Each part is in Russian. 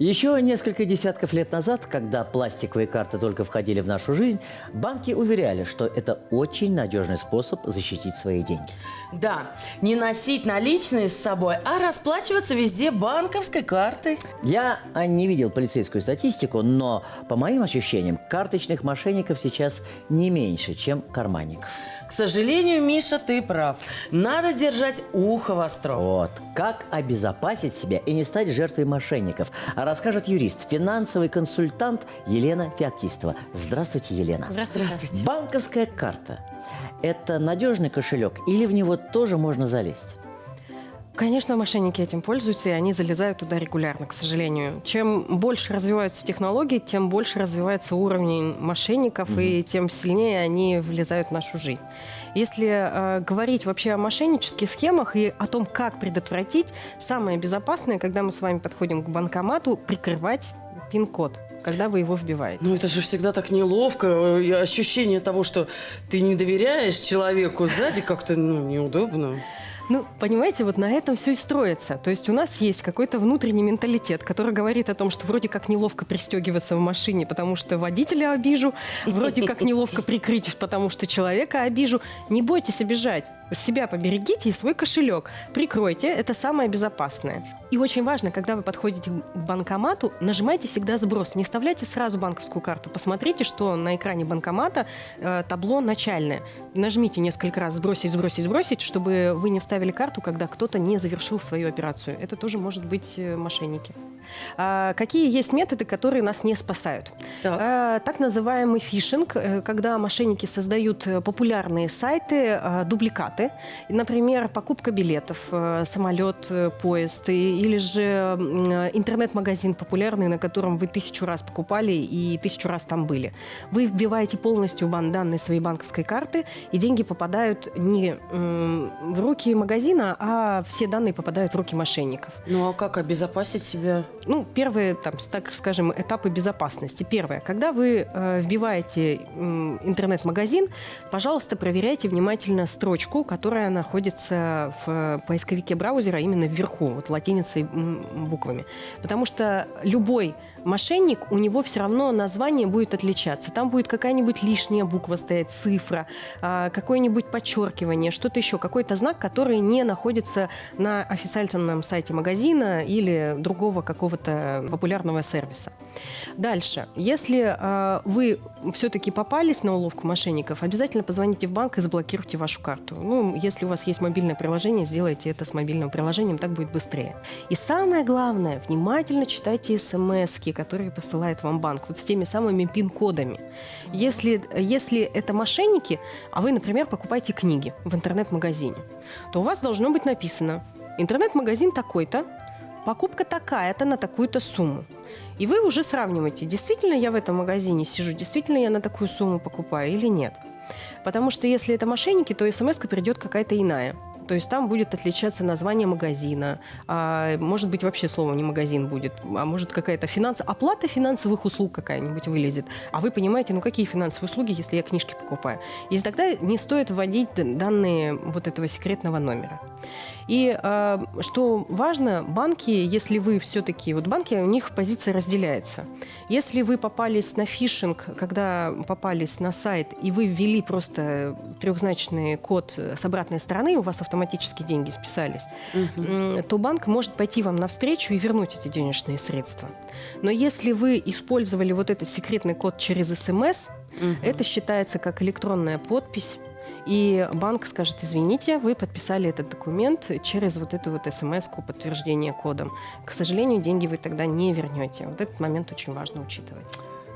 Еще несколько десятков лет назад, когда пластиковые карты только входили в нашу жизнь, банки уверяли, что это очень надежный способ защитить свои деньги. Да, не носить наличные с собой, а расплачиваться везде банковской картой. Я не видел полицейскую статистику, но по моим ощущениям, карточных мошенников сейчас не меньше, чем карманников. К сожалению, Миша, ты прав. Надо держать ухо востро. Вот. Как обезопасить себя и не стать жертвой мошенников, а расскажет юрист, финансовый консультант Елена Феоктистова. Здравствуйте, Елена. Здравствуйте. Банковская карта – это надежный кошелек или в него тоже можно залезть? Конечно, мошенники этим пользуются, и они залезают туда регулярно, к сожалению. Чем больше развиваются технологии, тем больше развивается уровень мошенников, mm-hmm. и тем сильнее они влезают в нашу жизнь. Если э, говорить вообще о мошеннических схемах и о том, как предотвратить, самое безопасное, когда мы с вами подходим к банкомату, прикрывать пин-код когда вы его вбиваете. Ну, это же всегда так неловко. И ощущение того, что ты не доверяешь человеку сзади, как-то ну, неудобно. Ну, понимаете, вот на этом все и строится. То есть у нас есть какой-то внутренний менталитет, который говорит о том, что вроде как неловко пристегиваться в машине, потому что водителя обижу, вроде как неловко прикрыть, потому что человека обижу. Не бойтесь обижать. Себя поберегите и свой кошелек. Прикройте, это самое безопасное. И очень важно, когда вы подходите к банкомату, нажимайте всегда сброс. Не вставляйте сразу банковскую карту. Посмотрите, что на экране банкомата э, табло начальное. Нажмите несколько раз сбросить, сбросить, сбросить, чтобы вы не вставили карту, когда кто-то не завершил свою операцию. Это тоже может быть э, мошенники. А, какие есть методы, которые нас не спасают? Так, а, так называемый фишинг, э, когда мошенники создают э, популярные сайты, а, дубликаты. Например, покупка билетов, э, самолет, поезд или же интернет-магазин популярный, на котором вы тысячу раз покупали и тысячу раз там были. Вы вбиваете полностью данные своей банковской карты, и деньги попадают не в руки магазина, а все данные попадают в руки мошенников. Ну а как обезопасить себя? Ну, первые, там, так скажем, этапы безопасности. Первое. Когда вы э, вбиваете э, интернет-магазин, пожалуйста, проверяйте внимательно строчку, которая находится в поисковике браузера именно вверху, вот латиницей буквами. Потому что любой мошенник, у него все равно название будет отличаться. Там будет какая-нибудь лишняя буква стоять, цифра, э, какое-нибудь подчеркивание, что-то еще, какой-то знак, который не находится на официальном сайте магазина или другого какого-то популярного сервиса. Дальше. Если э, вы все-таки попались на уловку мошенников, обязательно позвоните в банк и заблокируйте вашу карту. Ну, если у вас есть мобильное приложение, сделайте это с мобильным приложением, так будет быстрее. И самое главное, внимательно читайте смс которые посылает вам банк, вот с теми самыми пин-кодами. Если, если это мошенники, а вы, например, покупаете книги в интернет-магазине, то у вас должно быть написано «Интернет-магазин такой-то, покупка такая-то на такую-то сумму». И вы уже сравниваете, действительно я в этом магазине сижу, действительно я на такую сумму покупаю или нет. Потому что если это мошенники, то смс придет какая-то иная. То есть там будет отличаться название магазина, а, может быть вообще слово не магазин будет, а может какая-то финанс... оплата финансовых услуг какая-нибудь вылезет. А вы понимаете, ну какие финансовые услуги, если я книжки покупаю? И тогда не стоит вводить данные вот этого секретного номера. И э, что важно, банки, если вы все-таки, вот банки, у них позиция разделяется. Если вы попались на фишинг, когда попались на сайт, и вы ввели просто трехзначный код с обратной стороны, у вас автоматически деньги списались, угу. то банк может пойти вам навстречу и вернуть эти денежные средства. Но если вы использовали вот этот секретный код через СМС, угу. это считается как электронная подпись, и банк скажет, извините, вы подписали этот документ через вот эту вот смс-ку подтверждения кодом. К сожалению, деньги вы тогда не вернете. Вот этот момент очень важно учитывать.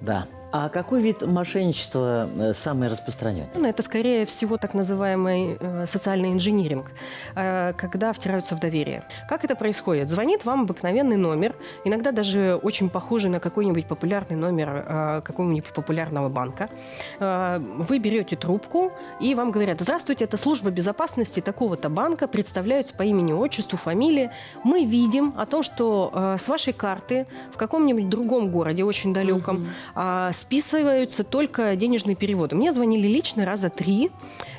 Да. А какой вид мошенничества э, самый распространенный? Ну, это, скорее всего, так называемый э, социальный инжиниринг, э, когда втираются в доверие. Как это происходит? Звонит вам обыкновенный номер, иногда даже очень похожий на какой-нибудь популярный номер э, какого-нибудь популярного банка. Э, вы берете трубку, и вам говорят, здравствуйте, это служба безопасности такого-то банка, представляются по имени, отчеству, фамилии. Мы видим о том, что э, с вашей карты в каком-нибудь другом городе, очень далеком, списываются только денежные переводы. Мне звонили лично раза три.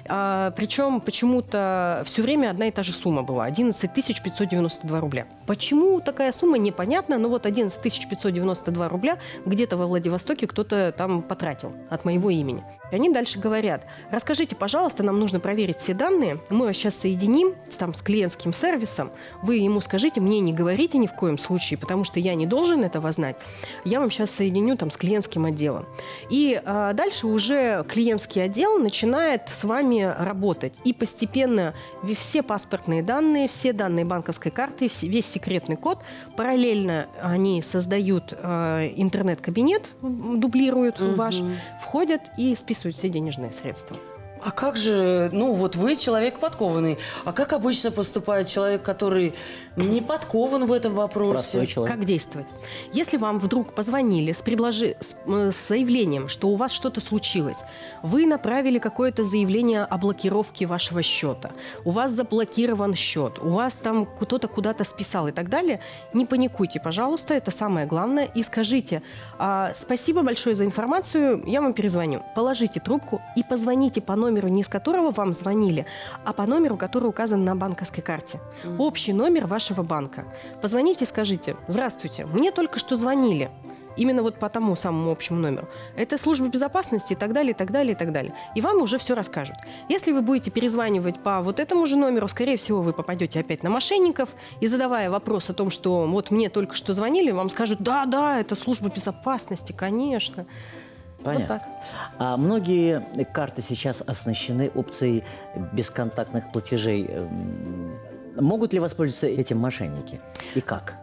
А, причем почему-то все время одна и та же сумма была. 11 592 рубля. Почему такая сумма, непонятно. Но вот 11 592 рубля где-то во Владивостоке кто-то там потратил от моего имени. И они дальше говорят, расскажите, пожалуйста, нам нужно проверить все данные. Мы вас сейчас соединим там, с клиентским сервисом. Вы ему скажите, мне не говорите ни в коем случае, потому что я не должен этого знать. Я вам сейчас соединю там, с клиентским отделом. И а, дальше уже клиентский отдел начинает с вами работать. И постепенно все паспортные данные, все данные банковской карты, весь секретный код, параллельно они создают э, интернет-кабинет, дублируют угу. ваш, входят и списывают все денежные средства. А как же, ну вот вы человек подкованный, а как обычно поступает человек, который не подкован в этом вопросе? Как действовать? Если вам вдруг позвонили с, предложи... с, э, с заявлением, что у вас что-то случилось, вы направили какое-то заявление о блокировке вашего счета, у вас заблокирован счет, у вас там кто-то куда-то списал и так далее, не паникуйте, пожалуйста, это самое главное, и скажите, а, спасибо большое за информацию, я вам перезвоню. Положите трубку и позвоните по номеру номеру, не с которого вам звонили, а по номеру, который указан на банковской карте. Mm. Общий номер вашего банка. Позвоните и скажите, здравствуйте, мне только что звонили. Именно вот по тому самому общему номеру. Это служба безопасности и так далее, и так далее, и так далее. И вам уже все расскажут. Если вы будете перезванивать по вот этому же номеру, скорее всего, вы попадете опять на мошенников. И задавая вопрос о том, что вот мне только что звонили, вам скажут, да, да, это служба безопасности, конечно. Понятно. Вот так. А многие карты сейчас оснащены опцией бесконтактных платежей. Эм, могут ли воспользоваться этим мошенники? И как?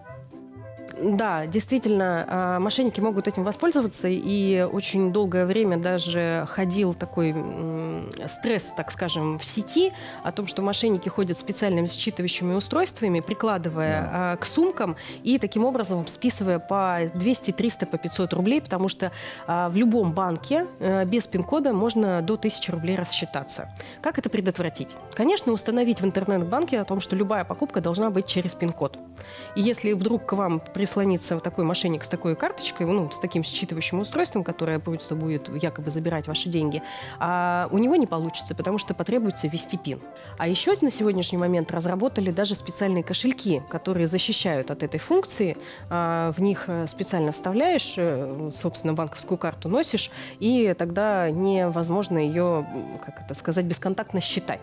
Да, действительно, а, мошенники могут этим воспользоваться, и очень долгое время даже ходил такой стресс, так скажем, в сети о том, что мошенники ходят специальными считывающими устройствами, прикладывая да. к сумкам и таким образом списывая по 200, 300, по 500 рублей, потому что а, в любом банке э, без пин-кода можно до 1000 рублей рассчитаться. Как это предотвратить? Конечно, установить в интернет-банке о том, что любая покупка должна быть через пин-код. И если вдруг к вам при прислониться такой мошенник с такой карточкой, ну, с таким считывающим устройством, которое просто будет якобы забирать ваши деньги, а у него не получится, потому что потребуется ввести пин. А еще на сегодняшний момент разработали даже специальные кошельки, которые защищают от этой функции. А, в них э, специально вставляешь, э, собственно, банковскую карту носишь, и тогда невозможно ее, как это сказать, бесконтактно считать.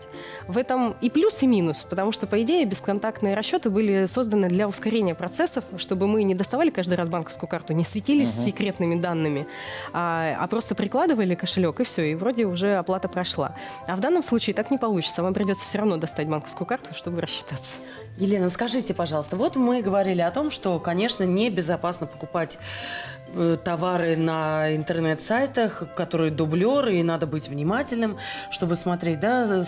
В этом и плюс, и минус, потому что, по идее, бесконтактные расчеты были созданы для ускорения процессов, чтобы мы мы не доставали каждый раз банковскую карту, не светились uh-huh. секретными данными, а, а просто прикладывали кошелек, и все, и вроде уже оплата прошла. А в данном случае так не получится. Вам придется все равно достать банковскую карту, чтобы рассчитаться. Елена, скажите, пожалуйста, вот мы говорили о том, что, конечно, небезопасно покупать э, товары на интернет-сайтах, которые дублеры, и надо быть внимательным, чтобы смотреть да,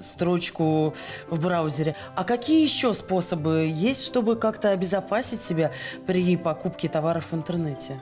строчку в браузере. А какие еще способы есть, чтобы как-то обезопасить себя при покупке товаров в интернете?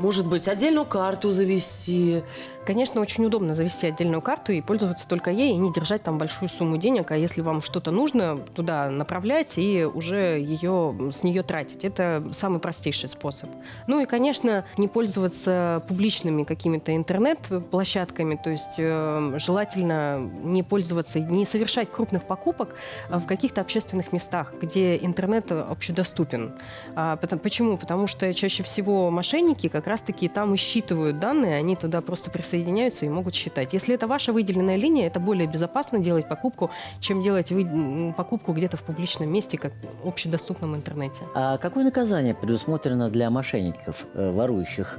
Может быть, отдельную карту завести? Конечно, очень удобно завести отдельную карту и пользоваться только ей, и не держать там большую сумму денег, а если вам что-то нужно, туда направлять и уже ее, с нее тратить. Это самый простейший способ. Ну и, конечно, не пользоваться публичными какими-то интернет-площадками, то есть э, желательно не пользоваться, не совершать крупных покупок в каких-то общественных местах, где интернет общедоступен. А, потому, почему? Потому что чаще всего мошенники как раз-таки там и считывают данные, они туда просто присоединяются соединяются и могут считать. Если это ваша выделенная линия, это более безопасно делать покупку, чем делать вы... покупку где-то в публичном месте, как в общедоступном интернете. А какое наказание предусмотрено для мошенников, э, ворующих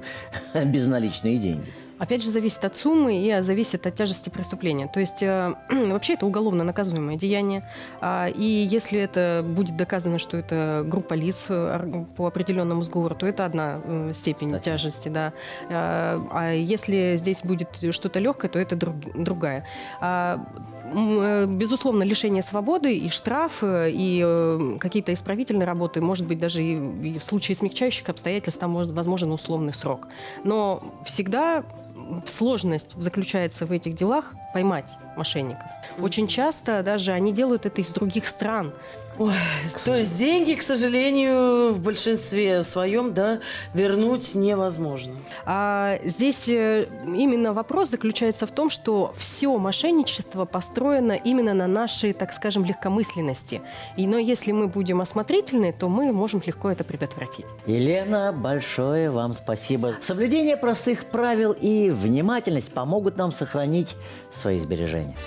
безналичные деньги? Опять же, зависит от суммы и зависит от тяжести преступления. То есть э, вообще это уголовно наказуемое деяние. А, и если это будет доказано, что это группа лиц э, по определенному сговору, то это одна э, степень Кстати. тяжести. Да. А, а если здесь будет что-то легкое, то это друг, другая. А, э, безусловно, лишение свободы и штраф, и э, какие-то исправительные работы, может быть, даже и, и в случае смягчающих обстоятельств там может, возможен условный срок. Но всегда сложность заключается в этих делах поймать мошенников. Очень часто даже они делают это из других стран. Ой, то есть деньги, к сожалению, в большинстве своем, да, вернуть невозможно. А здесь э, именно вопрос заключается в том, что все мошенничество построено именно на нашей, так скажем, легкомысленности. И, но если мы будем осмотрительны, то мы можем легко это предотвратить. Елена, большое вам спасибо. Соблюдение простых правил и внимательность помогут нам сохранить свои сбережения.